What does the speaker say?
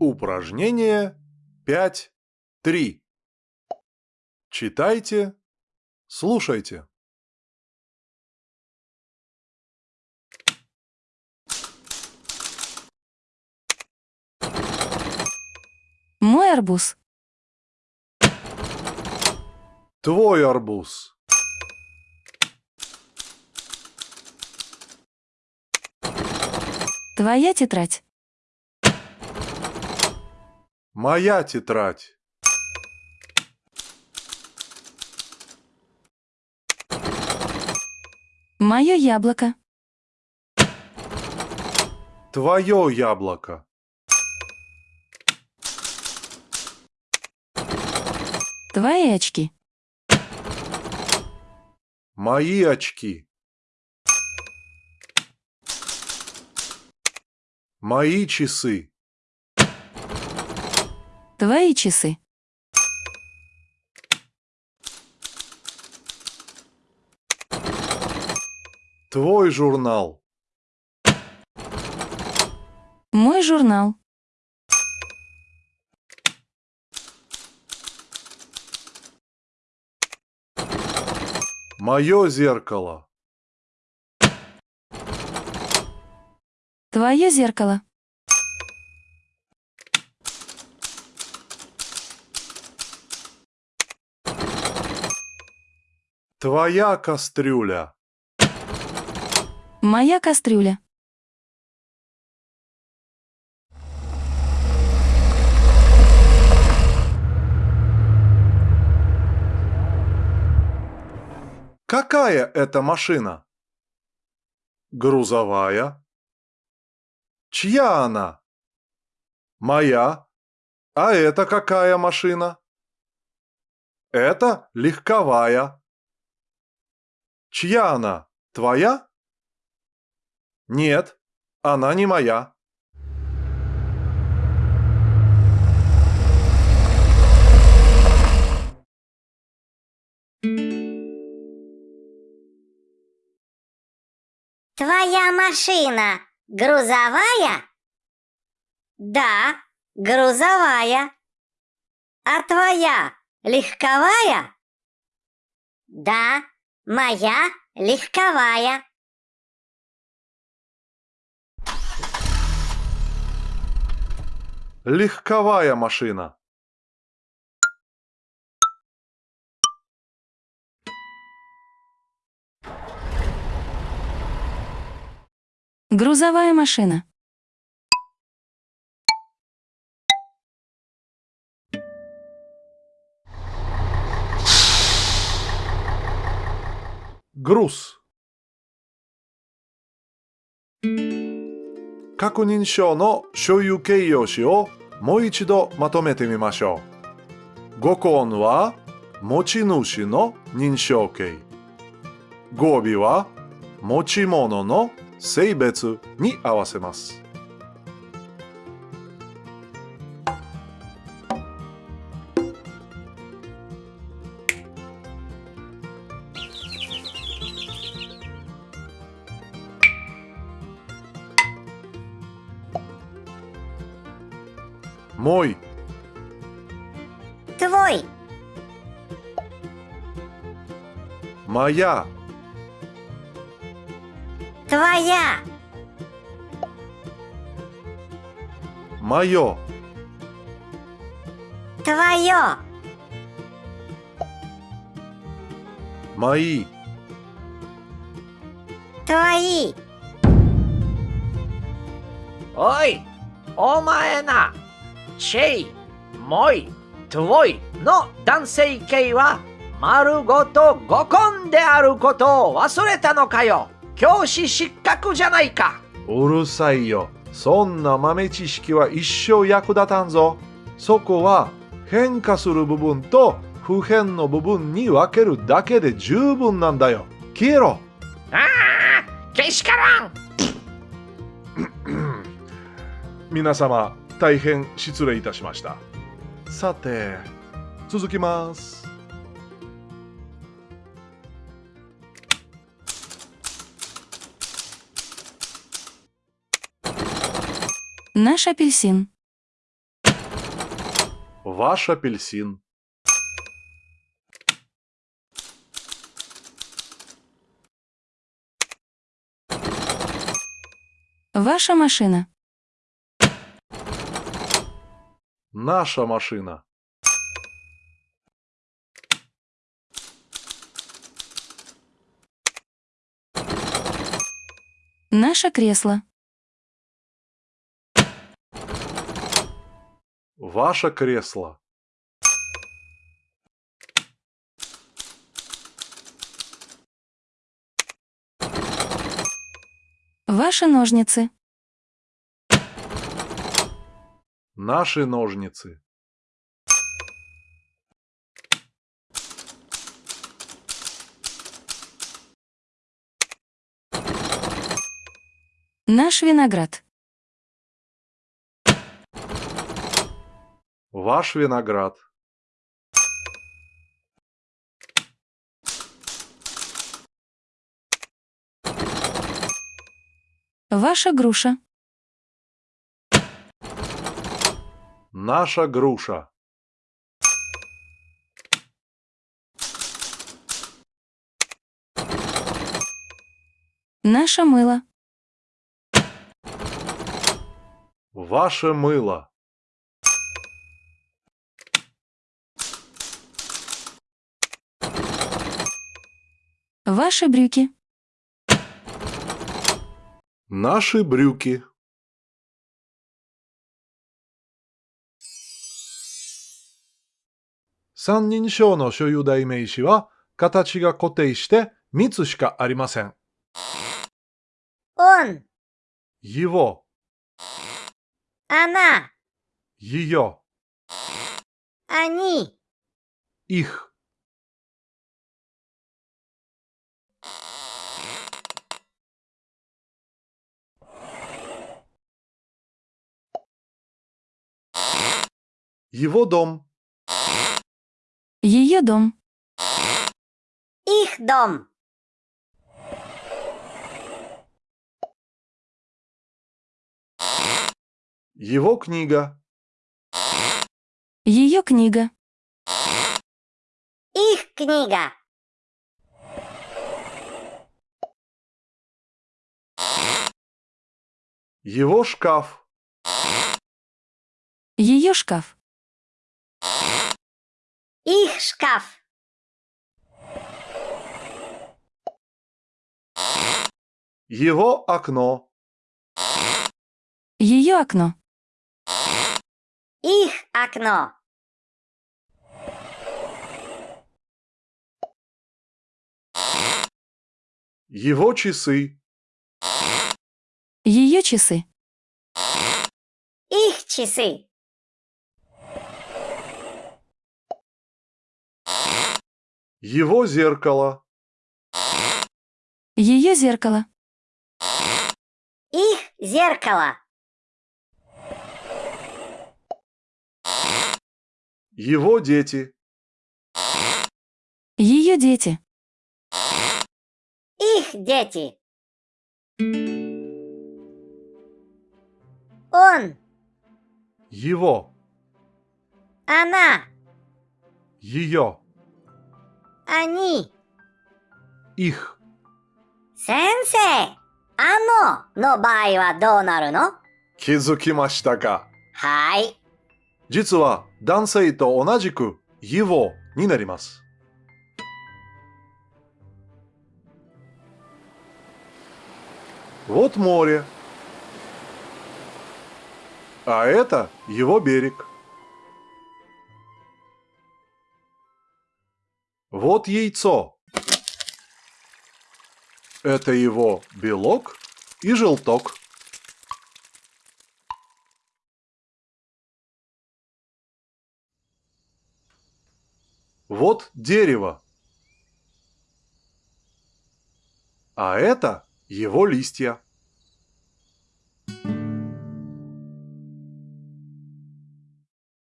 Упражнение 5.3. Читайте, слушайте. Мой арбуз. Твой арбуз. Твоя тетрадь. Моя тетрадь. Мое яблоко. Твое яблоко. Твои очки. Мои очки. Мои часы. Твои часы. Твой журнал. Мой журнал. Мое зеркало. Твое зеркало. Твоя кастрюля. Моя кастрюля. Какая это машина? Грузовая. Чья она? Моя. А это какая машина? Это легковая. Чья она? Твоя? Нет, она не моя. Твоя машина грузовая? Да, грузовая. А твоя легковая? Да, моя легковая. Легковая машина. Грузовая машина. Груз. 確認書の所有形容詞をもう一度まとめてみましょう。語根は持ち主の認証形。語尾は持ち物の 性別に合わせます。もい、 Твой, まや、 твоя, まよ、 твое, まい、 твои. おい、お前な、チェイ、モイ、トゥオイの男性形は丸ごと五根であることを忘れたのかよ。 教師失格じゃないか。うるさいよ。そんな豆知識は一生役立たんぞ。そこは変化する部分と不変の部分に分けるだけで十分なんだよ。消えろ。ああ、けしからん。皆様、大変失礼いたしました。さて、続きます。Наш апельсин. Ваш апельсин. Ваша машина. Наша машина. Наше кресло. Ваше кресло. Ваши ножницы. Наши ножницы. Наш виноград. Ваш виноград. Ваша груша. Наша груша. Наше мыло. Ваше мыло. Ваши брюки. Наши брюки. 三人称の所有代名詞は形が固定して3つしかありません。 Он, Его, она, ее, они. их. Его дом, Ее дом. Их дом. его книга, Ее книга. Их книга. его шкаф, Ее шкаф. Их шкаф. его окно, Ее окно. Их окно. его часы, Ее часы. Их часы. Его зеркало, Ее зеркало. Их зеркало. его дети, Ее дети. Их дети. Он, его, она, ее, они. их. 先生、あのの場合はどうなるの気づきましたかはい。実は男性と同じく его になります。Вот море. А это его берег. Вот яйцо. Это его белок и желток. Вот дерево. А это его листья.